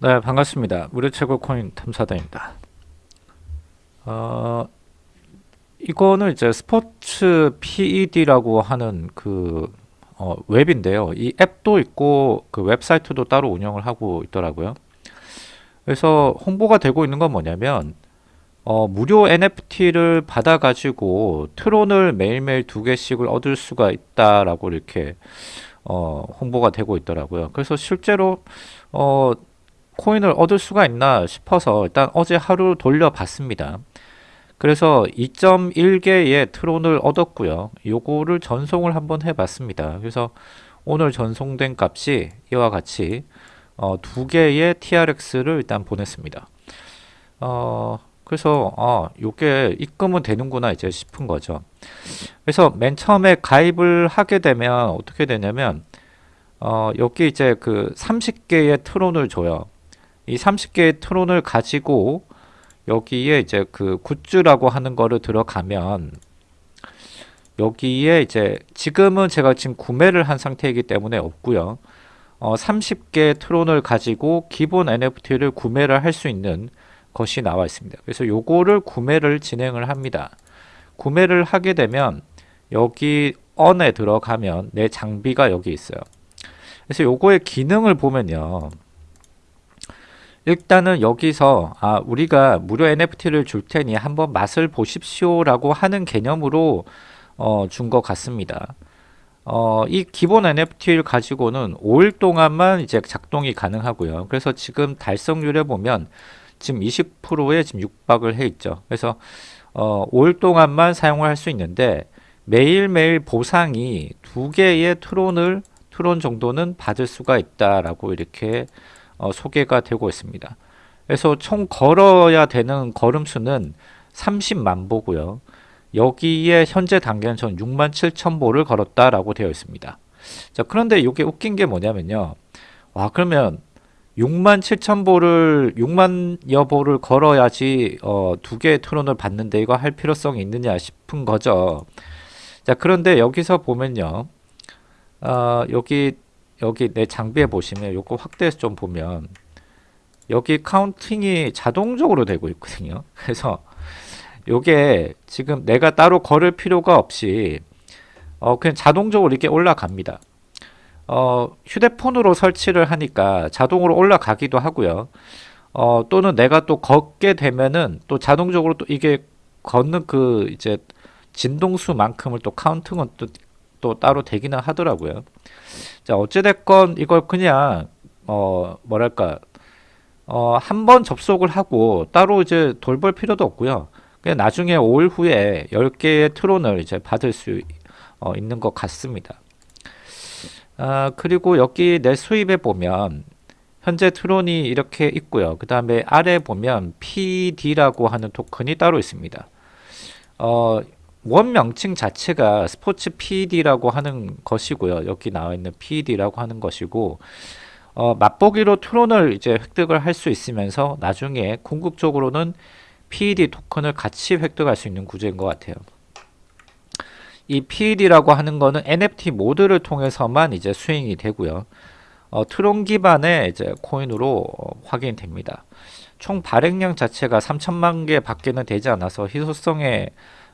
네, 반갑습니다. 무료 최고 코인 탐사다입니다. 어, 이거는 이제 스포츠 PED라고 하는 그 어, 웹인데요. 이 앱도 있고 그 웹사이트도 따로 운영을 하고 있더라고요. 그래서 홍보가 되고 있는 건 뭐냐면 어, 무료 NFT를 받아 가지고 트론을 매일매일 두 개씩을 얻을 수가 있다라고 이렇게 어, 홍보가 되고 있더라고요. 그래서 실제로 어, 코인을 얻을 수가 있나 싶어서 일단 어제 하루 돌려봤습니다. 그래서 2.1개의 트론을 얻었고요. 요거를 전송을 한번 해봤습니다. 그래서 오늘 전송된 값이 이와 같이 어, 두 개의 TRX를 일단 보냈습니다. 어, 그래서 아, 요게 입금은 되는구나 이제 싶은 거죠. 그래서 맨 처음에 가입을 하게 되면 어떻게 되냐면 어, 여기 이제 그 30개의 트론을 줘요. 이 30개의 트론을 가지고 여기에 이제 그 굿즈라고 하는 거를 들어가면 여기에 이제 지금은 제가 지금 구매를 한 상태이기 때문에 없고요. 어, 30개 트론을 가지고 기본 NFT를 구매를 할 수 있는 것이 나와 있습니다. 그래서 요거를 구매를 진행을 합니다. 구매를 하게 되면 여기 언에 들어가면 내 장비가 여기 있어요. 그래서 요거의 기능을 보면요. 일단은 여기서 아 우리가 무료 NFT를 줄 테니 한번 맛을 보십시오 라고 하는 개념으로 어, 준 것 같습니다. 어, 이 기본 NFT를 가지고는 5일 동안만 이제 작동이 가능하고요. 그래서 지금 달성률에 보면 지금 20%에 지금 육박을 해 있죠. 그래서 어, 5일 동안만 사용을 할 수 있는데 매일매일 보상이 두 개의 트론을 트론 정도는 받을 수가 있다라고 이렇게 어, 소개가 되고 있습니다. 그래서 총 걸어야 되는 걸음수는 30만 보고요. 여기에 현재 단계는 전 6만 7천 보를 걸었다라고 되어 있습니다. 자 그런데 이게 웃긴 게 뭐냐면요. 와 그러면 6만 7천 보를 6만여 보를 걸어야지 어, 두 개의 트론을 받는데 이거 할 필요성이 있느냐 싶은 거죠. 자 그런데 여기서 보면요. 어, 여기 여기 내 장비에 보시면 요거 확대해서 좀 보면 여기 카운팅이 자동적으로 되고 있거든요. 그래서 요게 지금 내가 따로 걸을 필요가 없이 어 그냥 자동적으로 이렇게 올라갑니다. 어 휴대폰으로 설치를 하니까 자동으로 올라가기도 하고요. 어 또는 내가 또 걷게 되면은 또 자동적으로 또 이게 걷는 그 이제 진동수만큼을 또 카운팅은 또, 또 따로 되기는 하더라고요. 자 어찌됐건 이걸 그냥 어 뭐랄까 어 한 번 접속을 하고 따로 이제 돌볼 필요도 없고요. 그냥 나중에 5일 후에 10개의 트론을 이제 받을 수 어, 있는 것 같습니다. 아 그리고 여기 내 수입에 보면 현재 트론이 이렇게 있고요. 그 다음에 아래 보면 PD라고 하는 토큰이 따로 있습니다. 어, 원 명칭 자체가 스포츠 PED라고 하는 것이고요. 여기 나와 있는 PED라고 하는 것이고 어, 맛보기로 트론을 이제 획득을 할 수 있으면서 나중에 궁극적으로는 PED 토큰을 같이 획득할 수 있는 구조인 것 같아요. 이 PED라고 하는 거는 NFT 모드를 통해서만 이제 수행이 되고요. 어, 트론 기반의 이제 코인으로 어, 확인됩니다. 총 발행량 자체가 3천만 개 밖에는 되지 않아서 희소성에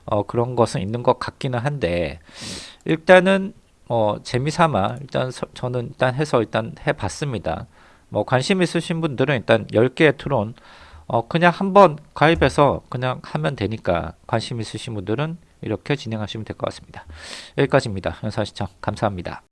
어, 그런 것은 있는 것 같기는 한데 일단은 어, 재미삼아 일단 서, 저는 일단 해서 일단 해봤습니다. 뭐 관심 있으신 분들은 일단 10개의 트론 어, 그냥 한번 가입해서 그냥 하면 되니까 관심 있으신 분들은 이렇게 진행하시면 될 것 같습니다. 여기까지입니다. 연사 시청 감사합니다.